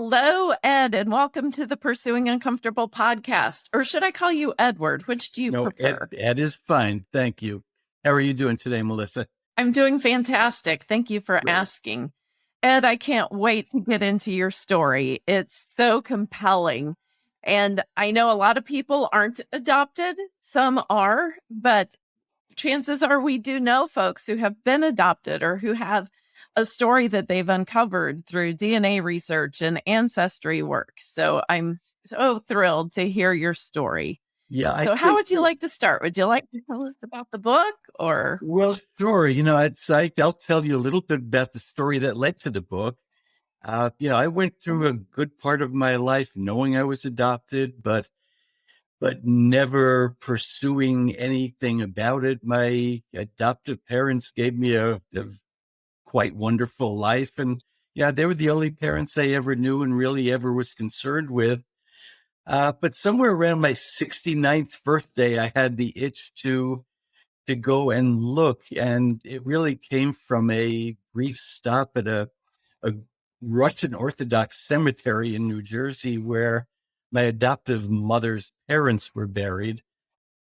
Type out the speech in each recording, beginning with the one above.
Hello, Ed, and welcome to the Pursuing Uncomfortable podcast. Or should I call you Edward? Which do you no, prefer? Ed, Ed, is fine. Thank you. How are you doing today, Melissa? I'm doing fantastic. Thank you for asking. Ed, I can't wait to get into your story. It's so compelling. And I know a lot of people aren't adopted, some are, but chances are we do know folks who have been adopted or who have a story that they've uncovered through DNA research and ancestry work. So I'm so thrilled to hear your story. Yeah. I so, how would you like to start? Would you like to tell us about the book or? Well, sure. You know, I'd I'll tell you a little bit about the story that led to the book. Uh, you know, I went through a good part of my life knowing I was adopted, but but never pursuing anything about it. My adoptive parents gave me a, a quite wonderful life, and yeah, they were the only parents I ever knew and really ever was concerned with. Uh, but somewhere around my 69th birthday, I had the itch to to go and look, and it really came from a brief stop at a a Russian Orthodox cemetery in New Jersey where my adoptive mother's parents were buried.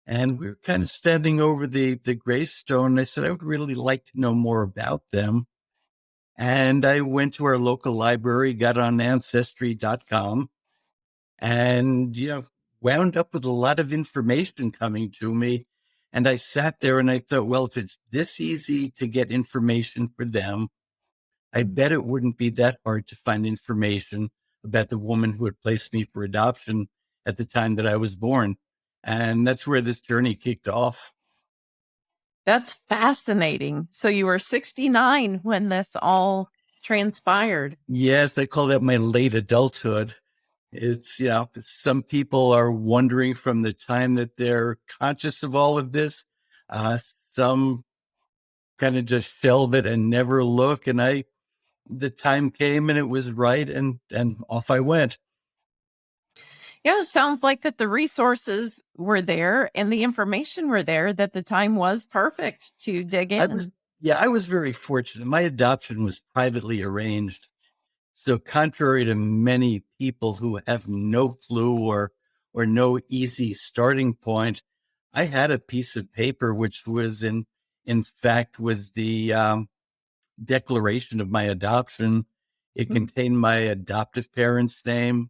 And we were kind of standing over the, the gravestone. I said, I would really like to know more about them. And I went to our local library, got on ancestry.com, and you know wound up with a lot of information coming to me and i sat there and i thought well if it's this easy to get information for them i bet it wouldn't be that hard to find information about the woman who had placed me for adoption at the time that i was born and that's where this journey kicked off that's fascinating so you were 69 when this all transpired yes they call that my late adulthood it's, you know, some people are wondering from the time that they're conscious of all of this. Uh, some kind of just shelve it and never look. And I, the time came and it was right. And, and off I went. Yeah, sounds like that the resources were there and the information were there that the time was perfect to dig in. I was, yeah, I was very fortunate. My adoption was privately arranged. So contrary to many people who have no clue or or no easy starting point, I had a piece of paper which was in in fact was the um, declaration of my adoption. It mm-hmm. contained my adoptive parents' name,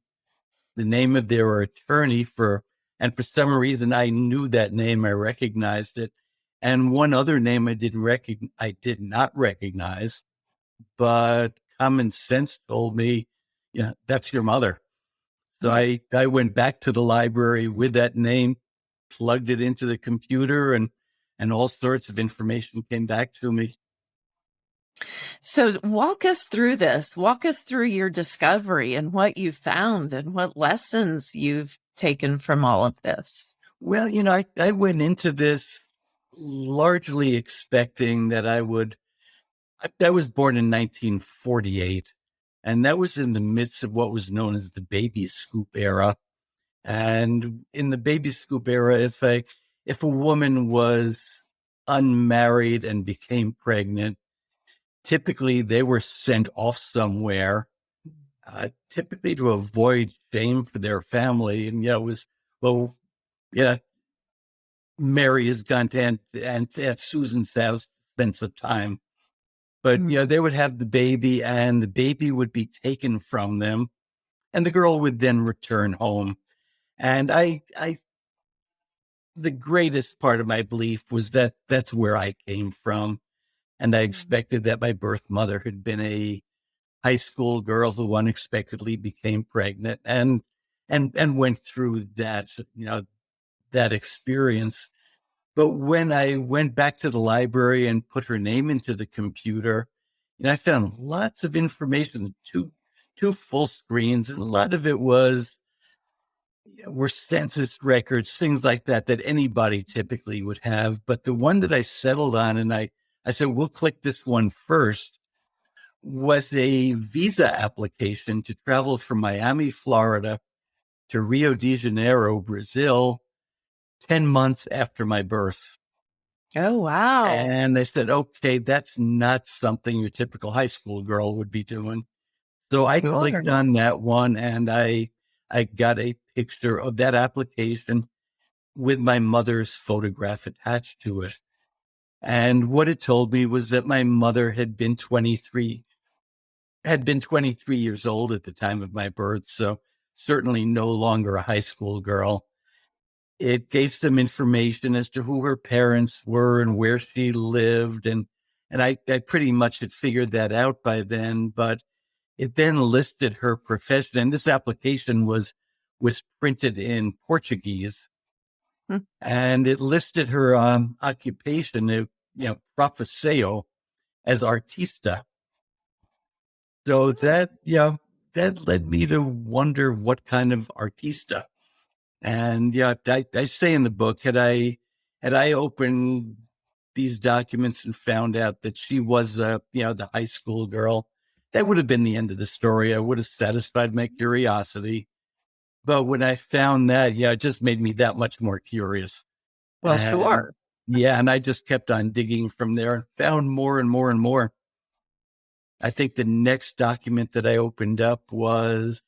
the name of their attorney for, and for some reason I knew that name. I recognized it, and one other name I didn't recognize. I did not recognize, but common sense told me, yeah, that's your mother. So hmm. I, I went back to the library with that name, plugged it into the computer and, and all sorts of information came back to me. So walk us through this. Walk us through your discovery and what you found and what lessons you've taken from all of this. Well, you know, I, I went into this largely expecting that I would I, I was born in 1948, and that was in the midst of what was known as the baby scoop era. And in the baby scoop era, if a if a woman was unmarried and became pregnant, typically they were sent off somewhere, uh, typically to avoid shame for their family. And you know, it was well, yeah, Mary has gone to Aunt, Aunt, Aunt Susan's house, spent some time but mm. you know, they would have the baby and the baby would be taken from them and the girl would then return home. And I, I, the greatest part of my belief was that that's where I came from. And I expected that my birth mother had been a high school girl who unexpectedly became pregnant and, and, and went through that, you know, that experience. But when I went back to the library and put her name into the computer, and I found lots of information, two two full screens, and a lot of it was were census records, things like that that anybody typically would have. But the one that I settled on, and I I said, we'll click this one first, was a visa application to travel from Miami, Florida to Rio de Janeiro, Brazil 10 months after my birth. Oh, wow. And they said, okay, that's not something your typical high school girl would be doing. So I clicked on that one and I I got a picture of that application with my mother's photograph attached to it. And what it told me was that my mother had been 23 had been 23 years old at the time of my birth, so certainly no longer a high school girl. It gave some information as to who her parents were and where she lived. And, and I, I pretty much had figured that out by then, but it then listed her profession. And this application was, was printed in Portuguese. Hmm. And it listed her um, occupation, you know, profissão as artista. So that, yeah, that led me to wonder what kind of artista and yeah, I, I say in the book, had I had I opened these documents and found out that she was a you know the high school girl, that would have been the end of the story. I would have satisfied my curiosity. But when I found that, yeah, it just made me that much more curious. Well, and, sure. Yeah, and I just kept on digging from there and found more and more and more. I think the next document that I opened up was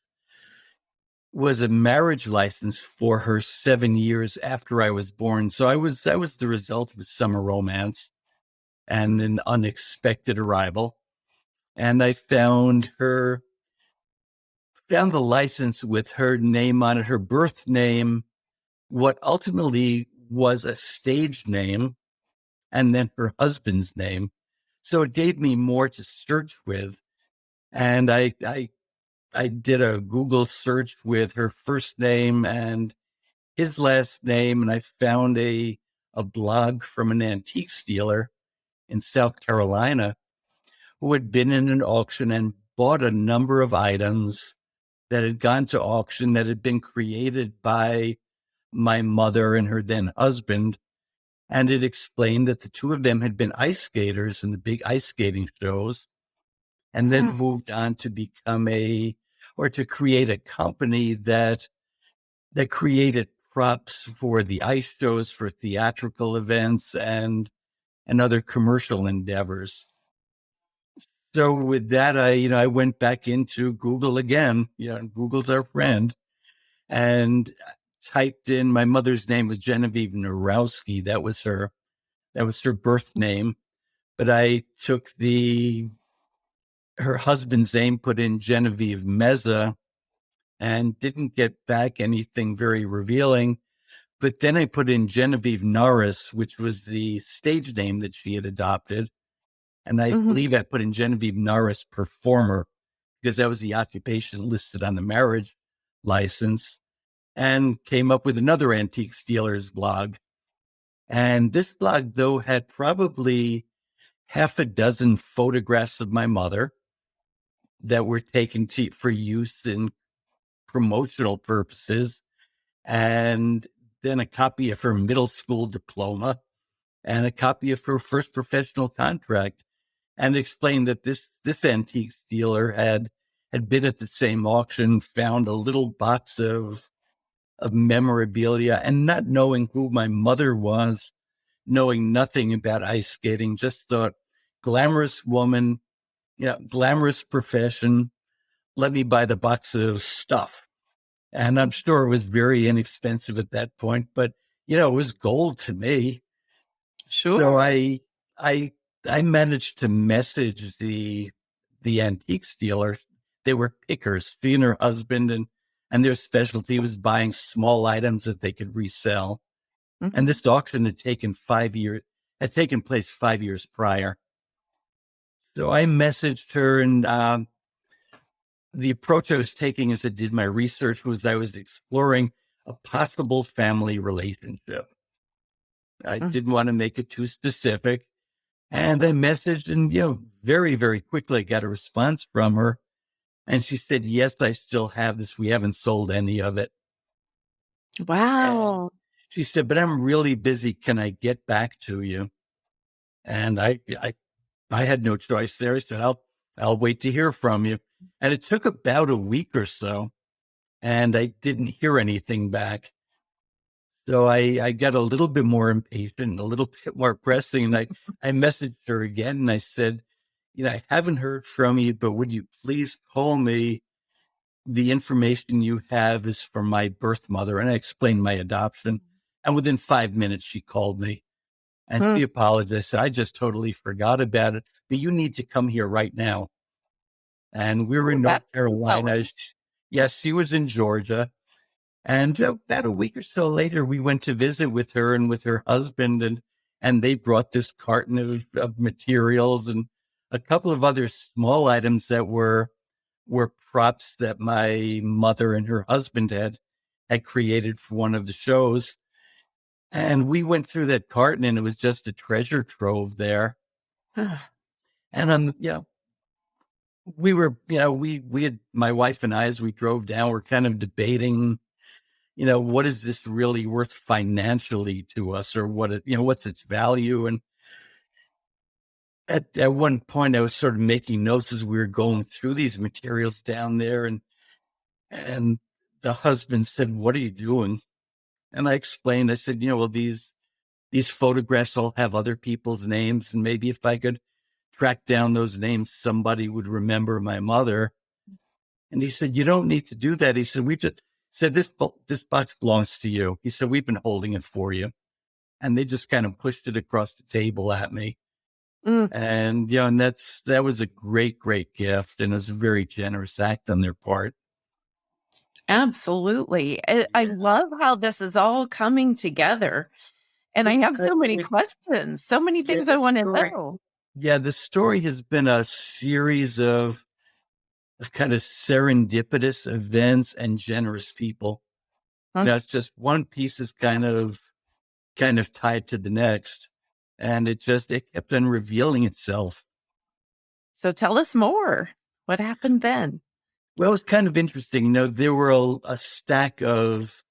was a marriage license for her seven years after I was born. So I was I was the result of a summer romance and an unexpected arrival. And I found her found the license with her name on it, her birth name, what ultimately was a stage name, and then her husband's name. So it gave me more to search with. And I, I I did a Google search with her first name and his last name, and I found a a blog from an antique dealer in South Carolina who had been in an auction and bought a number of items that had gone to auction that had been created by my mother and her then husband. And it explained that the two of them had been ice skaters in the big ice skating shows and then hmm. moved on to become a or to create a company that that created props for the ice shows, for theatrical events, and and other commercial endeavors. So with that, I you know I went back into Google again. You know, Google's our friend, and typed in my mother's name was Genevieve Narowski. That was her, that was her birth name. But I took the her husband's name, put in Genevieve Meza, and didn't get back anything very revealing. But then I put in Genevieve Norris, which was the stage name that she had adopted. And I mm-hmm. believe I put in Genevieve Norris performer because that was the occupation listed on the marriage license and came up with another antique dealers blog. And this blog, though, had probably half a dozen photographs of my mother that were taken to, for use in promotional purposes, and then a copy of her middle school diploma and a copy of her first professional contract, and explained that this this antique dealer had had been at the same auction, found a little box of of memorabilia, and not knowing who my mother was, knowing nothing about ice skating, just thought glamorous woman yeah, glamorous profession. Let me buy the box of stuff. And I'm sure it was very inexpensive at that point, but you know, it was gold to me. Sure. So I, I, I managed to message the, the antiques dealer. They were pickers, she and her husband, and, and their specialty was buying small items that they could resell. Mm-hmm. And this auction had taken five years, had taken place five years prior. So I messaged her, and um, the approach I was taking as I did my research was I was exploring a possible family relationship. I mm. didn't want to make it too specific. And I messaged, and, you know, very, very quickly I got a response from her. And she said, Yes, I still have this. We haven't sold any of it. Wow. And she said, But I'm really busy. Can I get back to you? And I, I I had no choice there. I said, I'll, I'll wait to hear from you. And it took about a week or so and I didn't hear anything back. So I, I got a little bit more impatient, a little bit more pressing. And I, I messaged her again and I said, you know, I haven't heard from you, but would you please call me? The information you have is from my birth mother. And I explained my adoption. And within five minutes, she called me and Hmm. she apologized. I just totally forgot about it, but you need to come here right now. And we were Oh, in North Carolina. Yes, she was in Georgia. And uh, about a week or so later, we went to visit with her and with her husband, and and they brought this carton of, of materials and a couple of other small items that were were props that my mother and her husband had had created for one of the shows. And we went through that carton, and it was just a treasure trove there. And um, yeah, we were, you know, we we had my wife and I as we drove down, we're kind of debating, you know, what is this really worth financially to us, or what it, you know, what's its value? And at at one point, I was sort of making notes as we were going through these materials down there, and and the husband said, "What are you doing?" And I explained. I said, "You know, well these these photographs all have other people's names, and maybe if I could." track down those names, somebody would remember my mother. And he said, you don't need to do that. He said, we just said, this, this box belongs to you. He said, we've been holding it for you. And they just kind of pushed it across the table at me. Mm. And, you know, and that's, that was a great, great gift. And it was a very generous act on their part. Absolutely. I, I love how this is all coming together. And I have so many questions, so many things I want to know. Yeah, the story has been a series of kind of serendipitous events and generous people. Huh. It's just one piece is kind of kind of tied to the next. And it just it kept on revealing itself. So tell us more. What happened then? Well, it was kind of interesting. You know, there were a, a stack of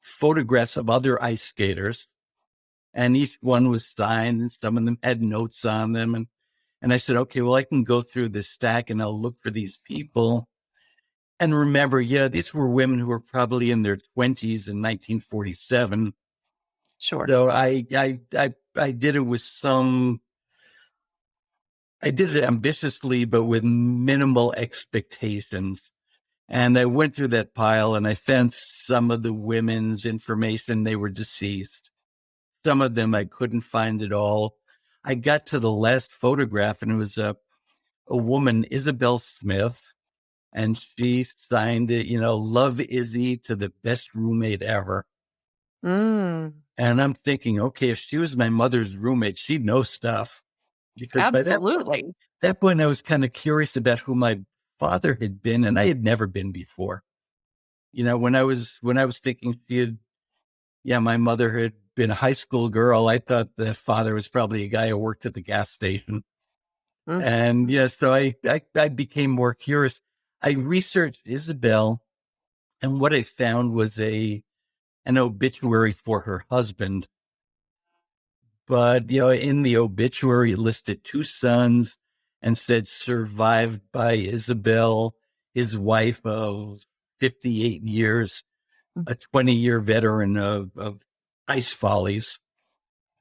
photographs of other ice skaters, and each one was signed, and some of them had notes on them. And and I said, okay, well, I can go through this stack and I'll look for these people. And remember, yeah, these were women who were probably in their twenties in 1947. Sure. So I, I, I, I did it with some, I did it ambitiously, but with minimal expectations. And I went through that pile and I found some of the women's information. They were deceased. Some of them I couldn't find at all. I got to the last photograph and it was a, a woman, Isabel Smith, and she signed it, you know, love Izzy to the best roommate ever. Mm, And I'm thinking, okay, if she was my mother's roommate, she'd know stuff. Because by that, absolutely. that point, I was kind of curious about who my father had been, and I had never been before. You know, when I was when I was thinking she had, yeah, my mother had been a high school girl. I thought the father was probably a guy who worked at the gas station. Mm. And yeah, so I, I I became more curious. I researched Isabel, and what I found was a an obituary for her husband. But you know, in the obituary, it listed two sons and said survived by Isabel, his wife of 58 years, a 20 year veteran of, of ice follies.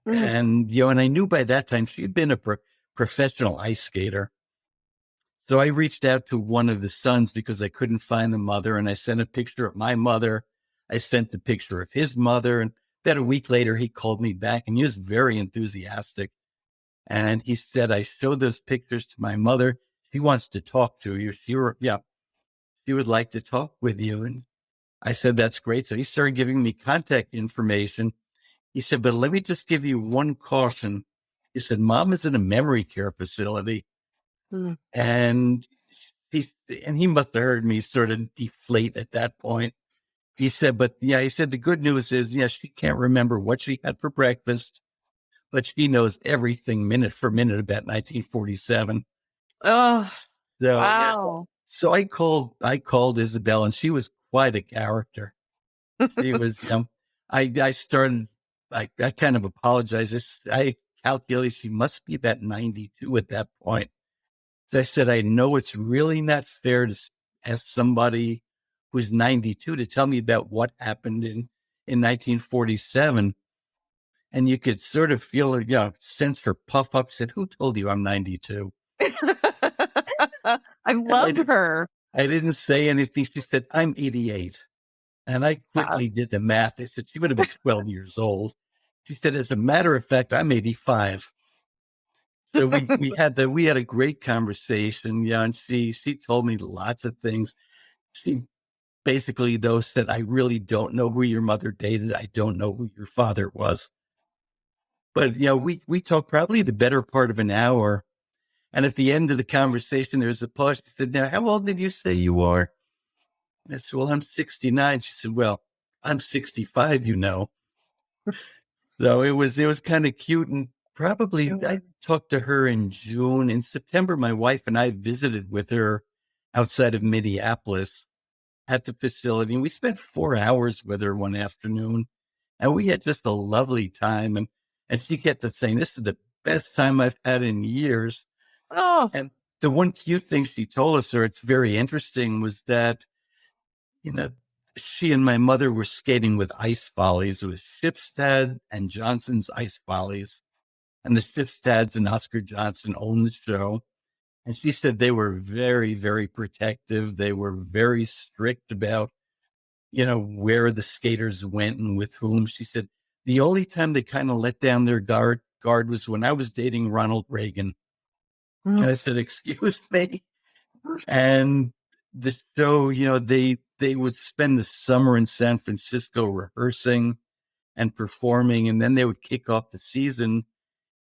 Mm. And, you know, and I knew by that time she'd been a pro- professional ice skater. So I reached out to one of the sons because I couldn't find the mother and I sent a picture of my mother. I sent the picture of his mother. And about a week later, he called me back and he was very enthusiastic. And he said, I showed those pictures to my mother. She wants to talk to you. She were, yeah, she would like to talk with you. And I said, that's great. So he started giving me contact information. He said, but let me just give you one caution. He said, mom is in a memory care facility. Mm. And he's, and he must have heard me sort of deflate at that point. He said, but yeah, he said, the good news is, yeah, she can't remember what she had for breakfast, but she knows everything minute for minute about 1947. Oh, So, wow. So I called, I called Isabel and she was quite a character. She was, um, I, I started, I, I kind of apologized. I calculated she must be about 92 at that point. So I said, I know it's really not fair to ask somebody who's 92 to tell me about what happened in, in 1947. And you could sort of feel, you know, sense her puff up, said, who told you I'm 92? I love her. I didn't say anything. She said, I'm 88. And I quickly did the math. I said, she would have been 12 years old. She said, as a matter of fact, I'm 85. So we, we had the, we had a great conversation. Yeah. And she, she told me lots of things. She basically though said, I really don't know who your mother dated. I don't know who your father was. But, you know, we, we talked probably the better part of an hour. And at the end of the conversation, there's a pause. She said, now, how old did you say you are? I said, well, I'm 69. She said, well, I'm 65, you know. so it was, it was kind of cute. And probably I talked to her in June. In September, my wife and I visited with her outside of Minneapolis at the facility. And we spent four hours with her one afternoon and we had just a lovely time. And and she kept saying, This is the best time I've had in years. Oh. And the one cute thing she told us, or it's very interesting, was that, you know, she and my mother were skating with ice follies. It was Shipstad and Johnson's Ice Follies. And the Shipstads and Oscar Johnson owned the show. And she said they were very, very protective. They were very strict about, you know, where the skaters went and with whom. She said the only time they kind of let down their guard guard was when I was dating Ronald Reagan. Mm. I said, "Excuse me," and the show, you know, they they would spend the summer in San Francisco rehearsing and performing, and then they would kick off the season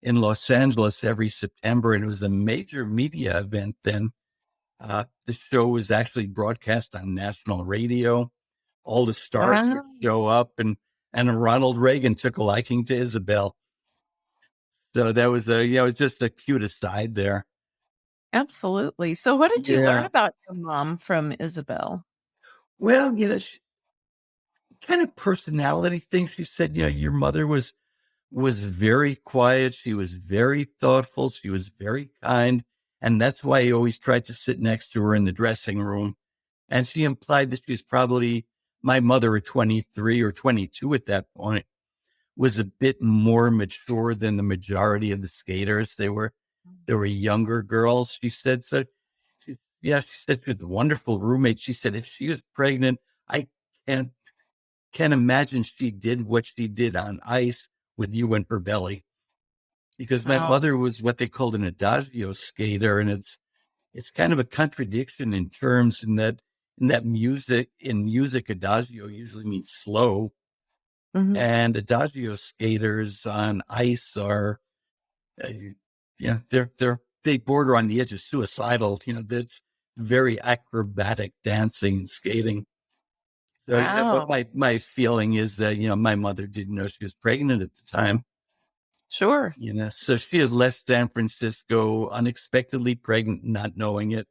in Los Angeles every September, and it was a major media event then. Uh, the show was actually broadcast on national radio. All the stars wow. would show up, and and Ronald Reagan took a liking to Isabel. So that was a, you know, it was just a cute aside there. Absolutely. So what did you yeah. learn about your mom from Isabel? Well, you know, she, kind of personality thing. She said, you know, your mother was, was very quiet. She was very thoughtful. She was very kind. And that's why he always tried to sit next to her in the dressing room. And she implied that she was probably my mother at 23 or 22 at that point was a bit more mature than the majority of the skaters. They were, they were younger girls. She said, so she, yeah, she said she was a wonderful roommate. She said, if she was pregnant, I can't, can't imagine she did what she did on ice with you in her belly because my wow. mother was what they called an adagio skater. And it's, it's kind of a contradiction in terms in that in that music in music adagio usually means slow mm-hmm. and adagio skaters on ice are uh, yeah they're they're they border on the edge of suicidal you know that's very acrobatic dancing and skating so wow. my my feeling is that you know my mother didn't know she was pregnant at the time sure you know so she had left san francisco unexpectedly pregnant not knowing it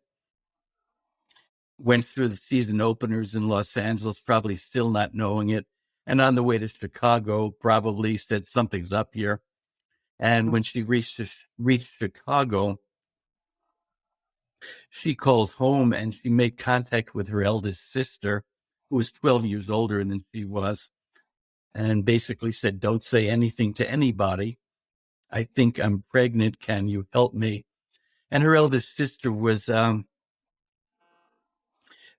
went through the season openers in Los Angeles, probably still not knowing it. And on the way to Chicago, probably said something's up here. And when she reached reached Chicago, she called home and she made contact with her eldest sister, who was 12 years older than she was, and basically said, "Don't say anything to anybody. I think I'm pregnant. Can you help me?" And her eldest sister was um,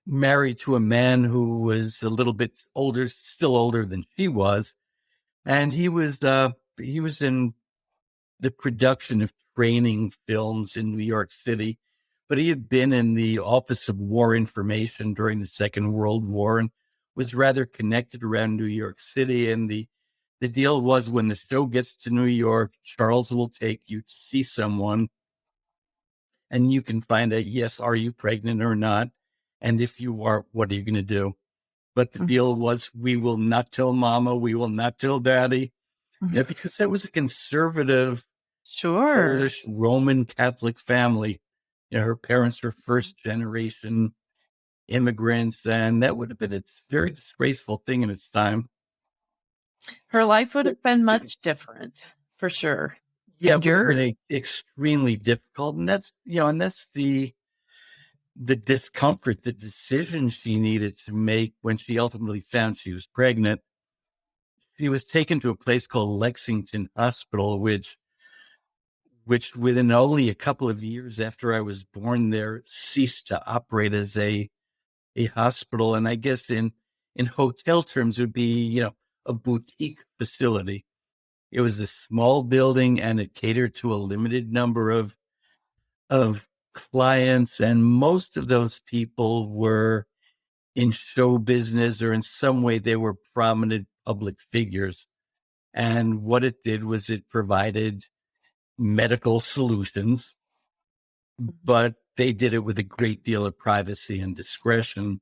married to a man who was a little bit older, still older than she was. And he was, uh, he was in the production of training films in New York City, but he had been in the Office of War Information during the Second World War and was rather connected around New York City. And the, the deal was when the show gets to New York, Charles will take you to see someone and you can find out, yes, are you pregnant or not? And if you are, what are you going to do? But the mm-hmm. deal was we will not tell mama, we will not tell daddy. Mm-hmm. Yeah, because that was a conservative, sure, Polish Roman Catholic family. You know, her parents were mm-hmm. first generation immigrants, and that would have been a very disgraceful thing in its time. Her life would have been much different for sure. Yeah, very extremely difficult. And that's, you know, and that's the, the discomfort, the decision she needed to make when she ultimately found she was pregnant. She was taken to a place called Lexington Hospital, which which within only a couple of years after I was born there ceased to operate as a a hospital. And I guess in in hotel terms would be, you know, a boutique facility. It was a small building and it catered to a limited number of of clients. And most of those people were in show business or in some way they were prominent public figures. And what it did was it provided medical solutions, but they did it with a great deal of privacy and discretion.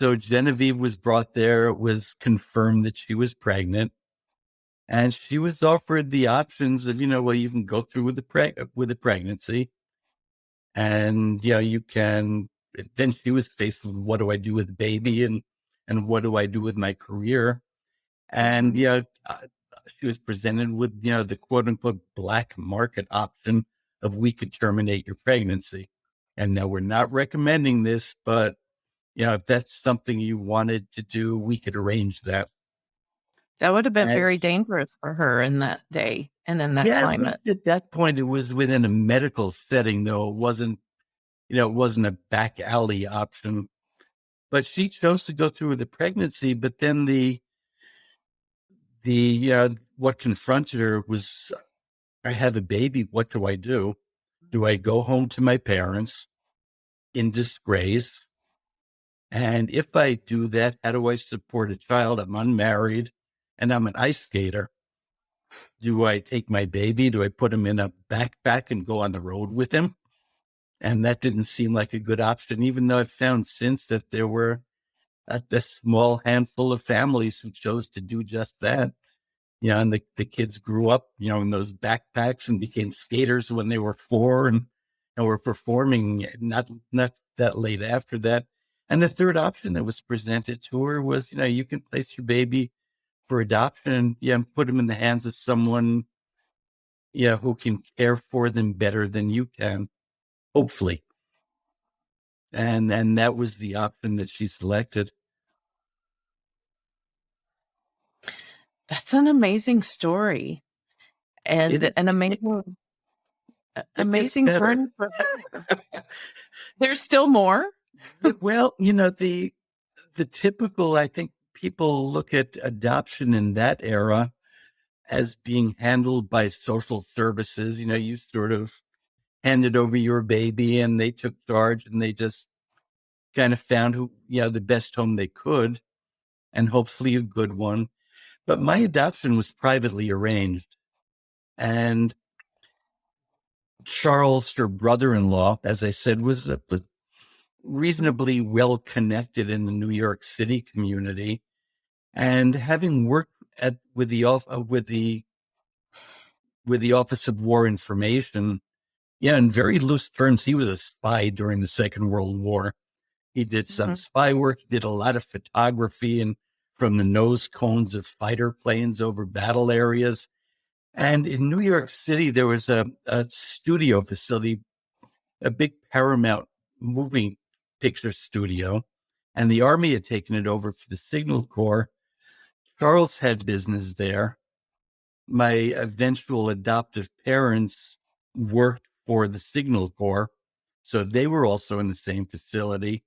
So Genevieve was brought there. It was confirmed that she was pregnant. And she was offered the options of, you know, well, you can go through with the preg- with the pregnancy, and you know, you can. Then she was faced with what do I do with baby, and and what do I do with my career, and you know, uh, she was presented with you know the quote unquote black market option of we could terminate your pregnancy. And now we're not recommending this, but you know, if that's something you wanted to do, we could arrange that. That would have been And- very dangerous for her in that day and in that yeah, at climate. at that point, it was within a medical setting, though it wasn't, you know, it wasn't a back alley option. But she chose to go through with the pregnancy. But then the, the, what confronted her was, I have a baby. What do I do? Do I go home to my parents in disgrace? And if I do that, how do I support a child? I'm unmarried and I'm an ice skater. Do I take my baby? Do I put him in a backpack and go on the road with him? And that didn't seem like a good option, even though I've found since that there were a, this small handful of families who chose to do just that. You know, and the, the kids grew up, you know, in those backpacks and became skaters when they were four and, and were performing not, not that late after that. And the third option that was presented to her was, you know, you can place your baby for adoption and yeah, and put them in the hands of someone, you know, who can care for them better than you can, hopefully. And and that was the option that she selected. That's an amazing story. And It is- an amazing, gets amazing turn. There's still more. well, you know, the the typical, I think people look at adoption in that era as being handled by social services. You know, you sort of handed over your baby and they took charge and they just kind of found who, you know, the best home they could and hopefully a good one. But my adoption was privately arranged. And Charles, her brother-in-law, as I said, was, was reasonably well connected in the New York City community, and having worked at with the off uh, with the with the Office of War Information, yeah, in very loose terms, he was a spy during the Second World War. He did some Mhm. spy work. He did a lot of photography and from the nose cones of fighter planes over battle areas. And in New York City, there was a, a studio facility, a big Paramount movie picture studio, and the Army had taken it over for the Signal Corps. Charles had business there. My eventual adoptive parents worked for the Signal Corps, so they were also in the same facility.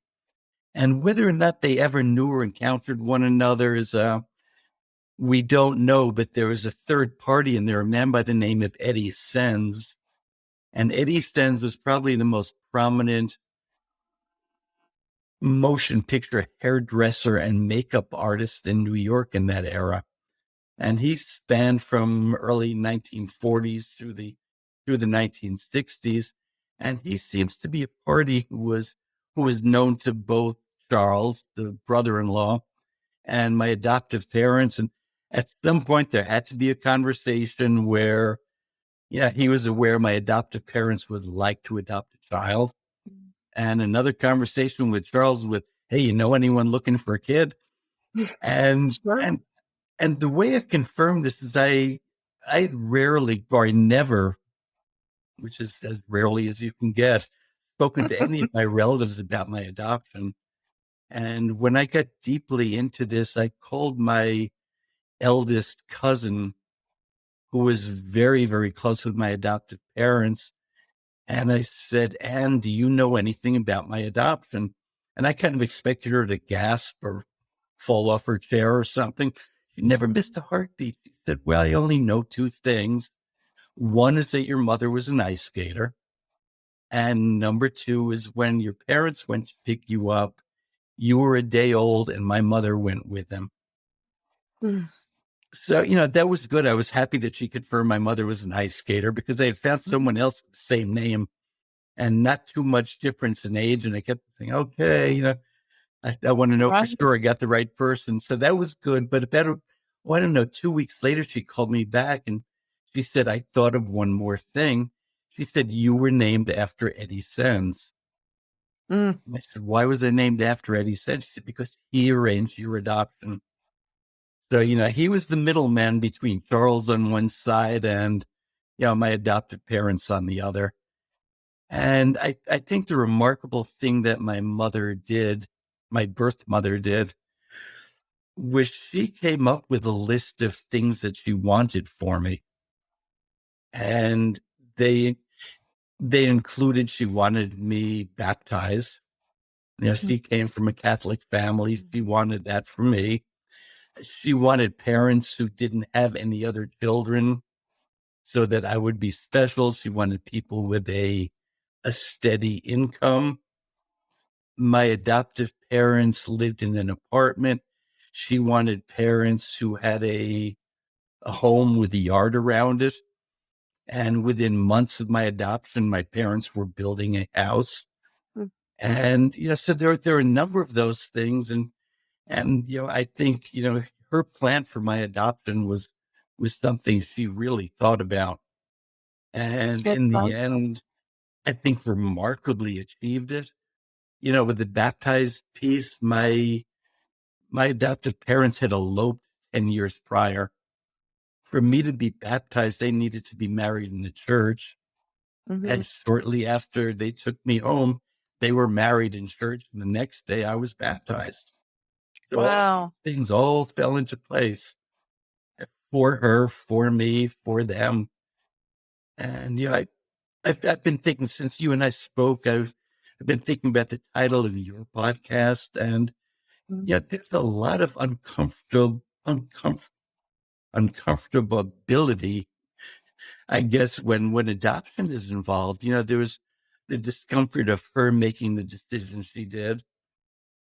And whether or not they ever knew or encountered one another is uh, we don't know, but there was a third party and there, a man by the name of Eddie Senz. And Eddie Senz was probably the most prominent motion picture hairdresser and makeup artist in New York in that era. And he spanned from early 1940s through the through the 1960s. And he seems to be a party who was who was known to both Charles, the brother-in-law, and my adoptive parents. And at some point there had to be a conversation where, yeah, he was aware my adoptive parents would like to adopt a child. And another conversation with Charles with, hey, you know anyone looking for a kid? And and and the way I've confirmed this is I I rarely or I never, which is as rarely as you can get, spoken to any of my relatives about my adoption. And when I got deeply into this, I called my eldest cousin who was very, very close with my adoptive parents. And I said, Anne, do you know anything about my adoption? And I kind of expected her to gasp or fall off her chair or something. She never missed a heartbeat. She said, Well, I only know two things. One is that your mother was an ice skater. And number two is when your parents went to pick you up, you were a day old and my mother went with them. Mm. So, you know, that was good. I was happy that she confirmed my mother was an ice skater because they had found mm. someone else with the same name and not too much difference in age. And I kept saying, okay, you know, I, I want to know right. for sure I got the right person. So that was good. But about, oh, I don't know, two weeks later, she called me back and she said, I thought of one more thing. She said, You were named after Eddie Senz. Mm. I said, Why was I named after Eddie Senz? She said, Because he arranged your adoption. So, you know, he was the middleman between Charles on one side and, you know, my adoptive parents on the other. And I, I think the remarkable thing that my mother did, my birth mother did, was she came up with a list of things that she wanted for me. And they they included she wanted me baptized. You know, mm-hmm. she came from a Catholic family. She wanted that for me. She wanted parents who didn't have any other children so that I would be special. She wanted people with a a steady income. My adoptive parents lived in an apartment. She wanted parents who had a a home with a yard around it. And within months of my adoption, my parents were building a house. Mm. And, you know, so there, there are a number of those things. And, and, you know, I think, you know, her plan for my adoption was, was something she really thought about. And Good in the end, I think remarkably achieved it. You know, with the baptized piece, my, my adoptive parents had eloped 10 years prior for me to be baptized, they needed to be married in the church. Mm-hmm. And shortly after they took me home, they were married in church. And the next day I was baptized. So wow. All things all fell into place for her, for me, for them. And, you know, I, I've, I've been thinking since you and I spoke, I've, I've been thinking about the title of your podcast. And, mm-hmm. yeah, there's a lot of uncomfortable, uncomfortable uncomfortability, I guess, when, when adoption is involved. You know, there was the discomfort of her making the decision she did.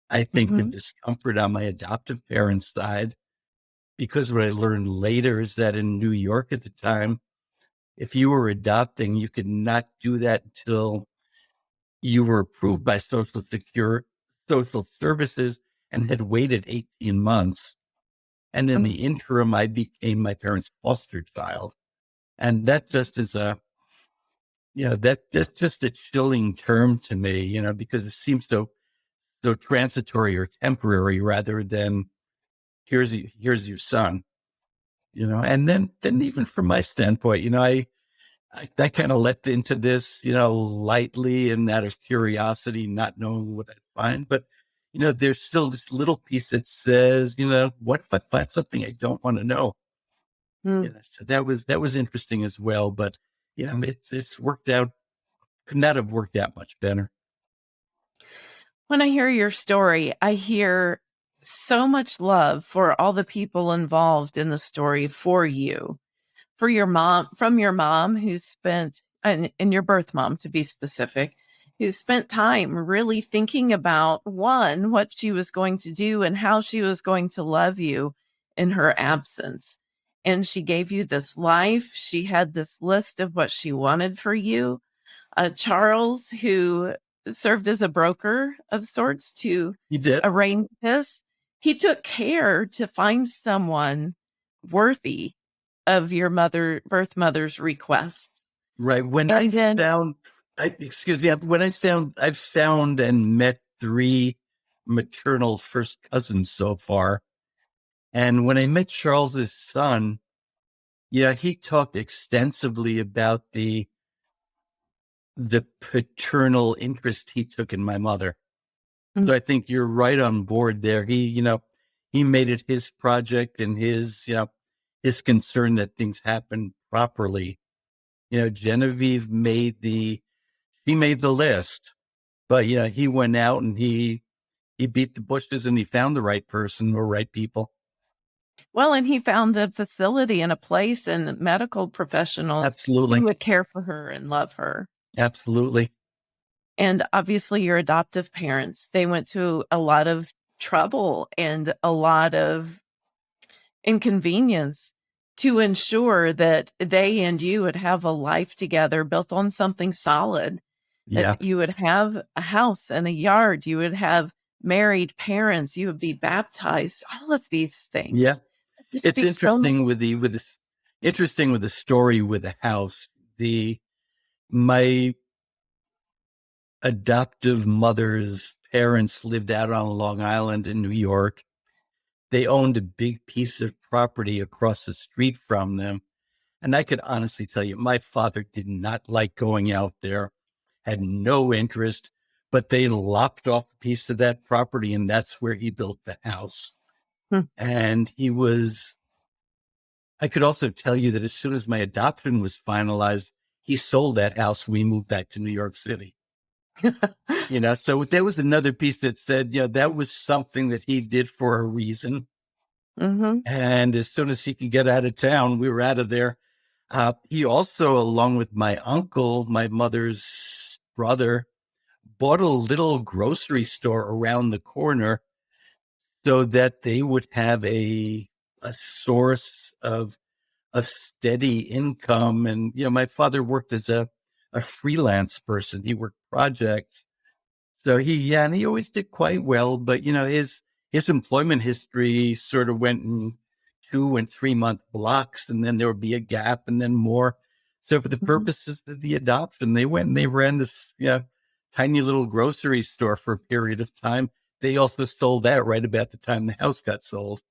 I think mm-hmm. the discomfort on my adoptive parents' side, because what I learned later is that in New York at the time, if you were adopting, you could not do that until you were approved by Social Secure Social Services and had waited 18 months. And in the interim, I became my parents' foster child. And that just is a, you know, that that's just a chilling term to me, you know, because it seems so, so transitory or temporary rather than here's, here's your son, you know, and then, then even from my standpoint, you know, I, I, I kind of leapt into this, you know, lightly and out of curiosity, not knowing what I'd find, but you know, there's still this little piece that says, you know, what if I find something I don't want to know? Mm. You know, so that was that was interesting as well. But yeah, it's it's worked out. Could not have worked out much better. When I hear your story, I hear so much love for all the people involved in the story for you, for your mom, from your mom who spent, and, and your birth mom to be specific, who spent time really thinking about one, what she was going to do and how she was going to love you in her absence. And she gave you this life. She had this list of what she wanted for you. Uh, Charles, who served as a broker of sorts to did. arrange this, he took care to find someone worthy of your mother, birth mother's request. Right. When and I then, found I, excuse me, when I found, I've found and met three maternal first cousins so far. And when I met Charles's son, yeah, he talked extensively about the, the paternal interest he took in my mother. Mm-hmm. So I think you're right on board there. He, you know, he made it his project and his, you know, his concern that things happen properly. You know, Genevieve made the, he made the list, but you know, he went out and he, he beat the bushes and he found the right person or right people. Well, and he found a facility and a place and medical professionals Absolutely. who would care for her and love her. Absolutely. And obviously, your adoptive parents, they went to a lot of trouble and a lot of inconvenience to ensure that they and you would have a life together built on something solid. Yeah. you would have a house and a yard, you would have married parents, you would be baptized, all of these things. Yeah. It It's speaks so interesting with the, with this, interesting with the story with the house. The, my adoptive mother's parents lived out on Long Island in New York. They owned a big piece of property across the street from them. And I could honestly tell you, my father did not like going out there, had no interest, but they lopped off a piece of that property and that's where he built the house. Hmm. And he was, I could also tell you that as soon as my adoption was finalized, he sold that house. We moved back to New York City you know so there was another piece that said yeah that was something that he did for a reason hmm and as soon as he could get out of town we were out of there uh, he also along with my uncle my mother's brother bought a little grocery store around the corner so that they would have a a source of a steady income. And you know my father worked as a a freelance person. He worked projects. So he, yeah, and he always did quite well, but you know, his, his employment history sort of went in two and three month blocks and then there would be a gap and then more. So for the Mhm. purposes of the adoption, they went and they ran this, yeah, tiny little grocery store for a period of time. They also sold that right about the time the house got sold.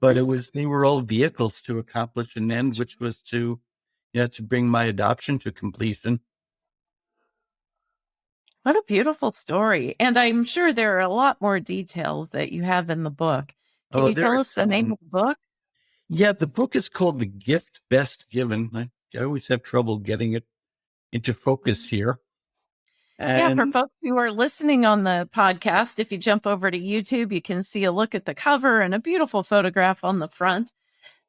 But it was, they were all vehicles to accomplish an end, which was to, yeah, to bring my adoption to completion. What a beautiful story. And I'm sure there are a lot more details that you have in the book. Can Oh, you tell us the name of the book? Yeah, the book is called The Gift Best Given. I, I always have trouble getting it into focus here. Yeah, for folks who are listening on the podcast, if you jump over to YouTube, you can see a look at the cover and a beautiful photograph on the front.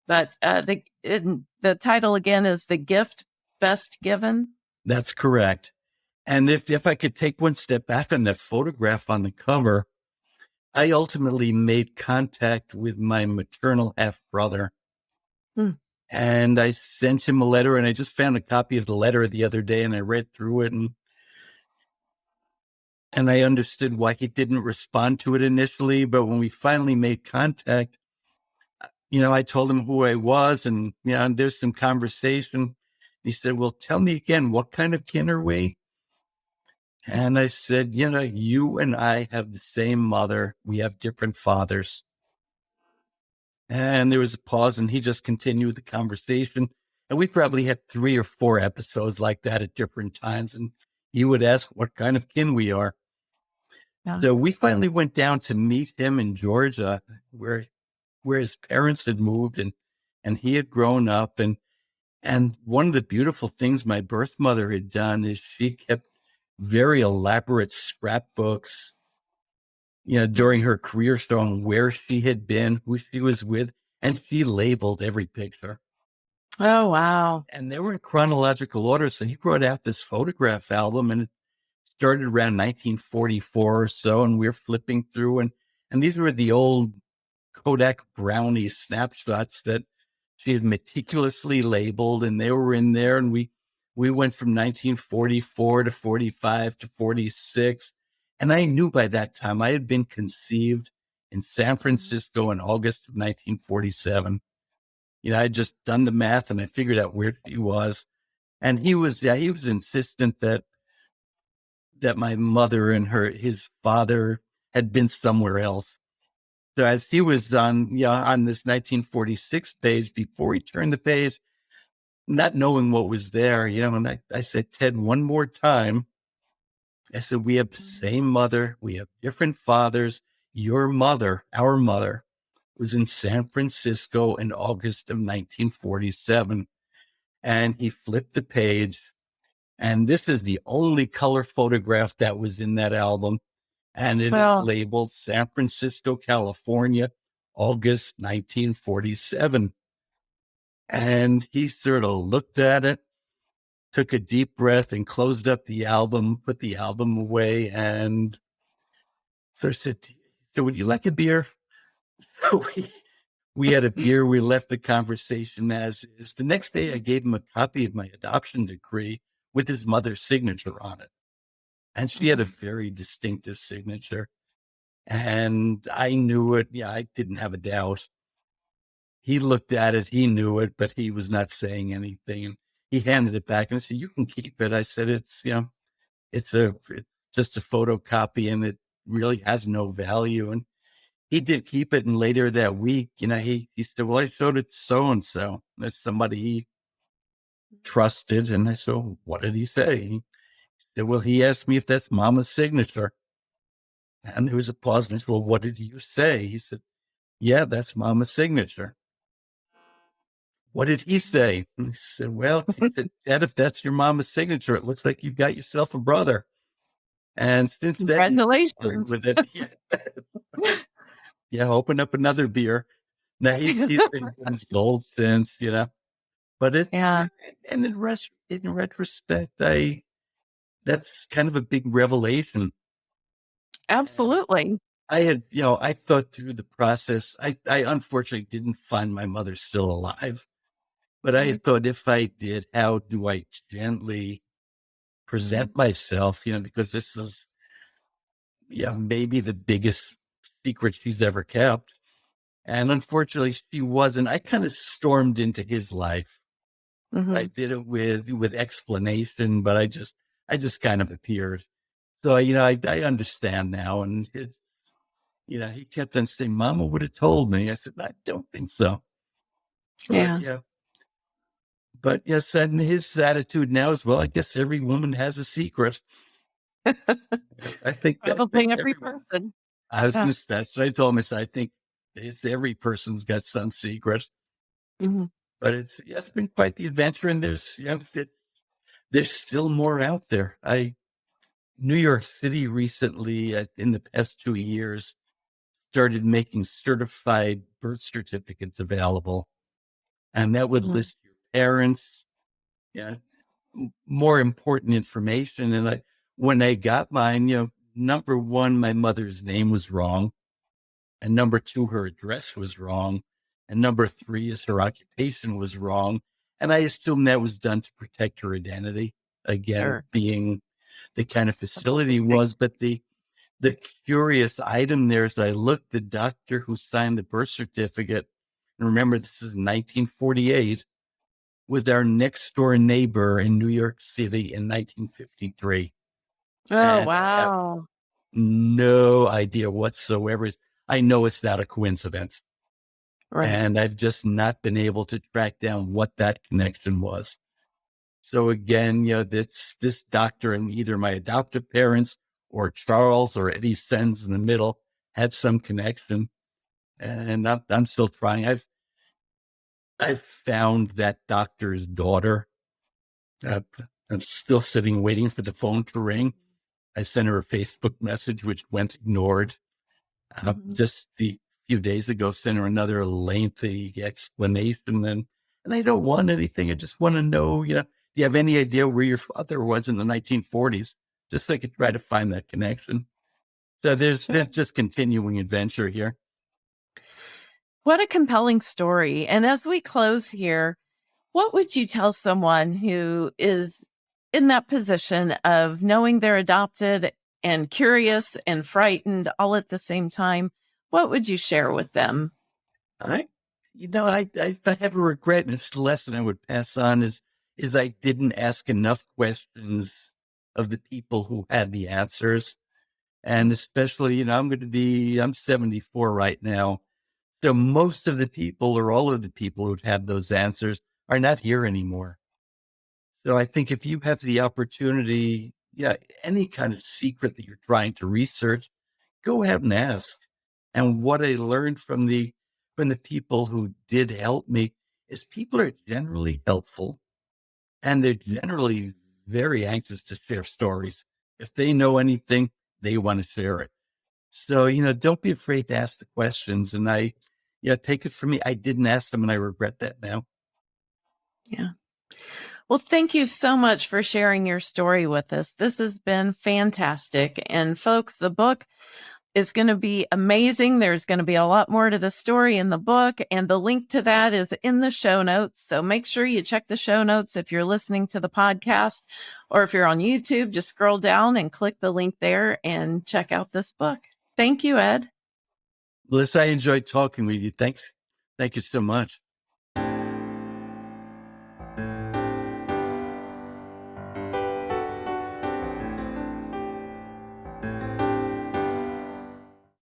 But uh, the in, the title again is "The Gift Best Given." that's correct. And if, if I could take one step back on that photograph on the cover, I ultimately made contact with my maternal half brother. Hmm. And I sent him a letter and I just found a copy of the letter the other day and I read through it and and I understood why he didn't respond to it initially. But when we finally made contact, uh, you know, I told him who I was and, you know, and there's some conversation. He said, Well, tell me again, what kind of kin are we? And I said, You know, you and I have the same mother. We have different fathers. And there was a pause and he just continued the conversation. And we probably had three or four episodes like that at different times. And he would ask what kind of kin we are. Yeah. So we finally went down to meet him in Georgia, where where his parents had moved and and he had grown up. And and one of the beautiful things my birth mother had done is she kept very elaborate scrapbooks, you know, during her career showing where she had been, who she was with, and she labeled every picture. Oh wow! And they were in chronological order. So he brought out this photograph album and it started around 1944 or so. And we are flipping through and, and these were the old Kodak Brownie snapshots that she had meticulously labeled and they were in there. And we, we went from 1944 to 45 to 46. And I knew by that time I had been conceived in San mm-hmm. Francisco in August of 1947. You know, I had just done the math and I figured out where he was. And he was, yeah, he was insistent that, that my mother and her, his father had been somewhere else. So as he was on, yeah, on this 1946 page, before he turned the page, not knowing what was there, you know, and I, I said, Ted, one more time. I said, we have the same mother. We have different fathers. Your mother, our mother was in San Francisco in August of 1947. And he flipped the page. And this is the only color photograph that was in that album. And it Well- is labeled San Francisco, California, August 1947. And he sort of looked at it, took a deep breath and closed up the album, put the album away, and of said, So would you like a beer? So we, we had a beer. We left the conversation as is. The next day, I gave him a copy of my adoption decree with his mother's signature on it. And she had a mm-hmm. very distinctive signature. And I knew it. Yeah, I didn't have a doubt. He looked at it. He knew it, but he was not saying anything. He handed it back and I said, You can keep it. I said, It's, you know, it's a, it's just a photocopy and it really has no value. And he did keep it. And later that week, you know, he, he said, Well, I showed it to so and so. There's somebody he trusted. And I said, What did he say? He said, Well, he asked me if that's mama's signature. And there was a pause. And I said, Well, what did you say? He said, Yeah, that's mama's signature. What did he say? And he said, Well, he said, Dad, if that's your mama's signature, it looks like you've got yourself a brother. And since then, Congratulations. with it. Yeah. yeah, open up another beer. Now he's, he's been gold since, you know. But it Yeah. and in res- in retrospect, I that's kind of a big revelation. Absolutely. I had, you know, I thought through the process. I, I unfortunately didn't find my mother still alive, but I thought if I did, how do I gently present myself? You know, because this is, yeah, maybe the biggest secret she's ever kept. And unfortunately, she wasn't. I kind of stormed into his life. Mhm. I did it with with explanation, but I just I just kind of appeared. So you know, I I understand now, and it's you know, he kept on saying, "Mama would have told me." I said, "I don't think so." But, Yeah. yeah. But yes, and his attitude now is, well, I guess every woman has a secret. I think I Probably think every everyone- person. I was Yeah. going to. That's what I told him. I said, I think it's every person's got some secret Mhm. but it's yeah, it's been quite the adventure and there's it's, there's still more out there i new york city recently uh, in the past two years started making certified birth certificates available and that would Mhm. list your parents yeah more important information and i when i got mine you know number one my mother's name was wrong and number two her address was wrong and number three is her occupation was wrong. And I assume that was done to protect her identity. Again, Sure. being the kind of facility was, but the the curious item there is I looked the doctor who signed the birth certificate, and remember this is 1948, was our next door neighbor in New York City in 1953. Oh, And wow. no idea whatsoever. I know it's not a coincidence. Right. And I've just not been able to track down what that connection was. So again, you know, this, this doctor and either my adoptive parents or Charles or Eddie Senz in the middle had some connection. And I'm, I'm still trying. I've, I've found that doctor's daughter. Uh, I'm still sitting waiting for the phone to ring. I sent her a Facebook message, which went ignored. Uh, Mhm. Just the few days ago, sent her another lengthy explanation, and and I don't want anything. I just want to know, you know, do you have any idea where your father was in the 1940s? Just so I could try to find that connection. So there's just continuing adventure here. What a compelling story. And as we close here, what would you tell someone who is in that position of knowing they're adopted and curious and frightened all at the same time? What would you share with them? I, you know, I, I, have a regret, and it's the lesson I would pass on is, is I didn't ask enough questions of the people who had the answers. And especially, you know, I'm going to be, I'm 74 right now. So most of the people or all of the people who had those answers are not here anymore. So I think if you have the opportunity, yeah, any kind of secret that you're trying to research, go ahead and ask. And what I learned from the from the people who did help me is people are generally helpful and they're generally very anxious to share stories. If they know anything, they want to share it. So, you know, don't be afraid to ask the questions. And I, yeah, take it from me. I didn't ask them and I regret that now. Yeah. Well, thank you so much for sharing your story with us. This has been fantastic. And folks, the book is going to be amazing. There's going to be a lot more to the story in the book, and the link to that is in the show notes. So make sure you check the show notes if you're listening to the podcast or if you're on YouTube, just scroll down and click the link there and check out this book. Thank you, Ed. Melissa, I enjoyed talking with you. Thanks. Thank you so much.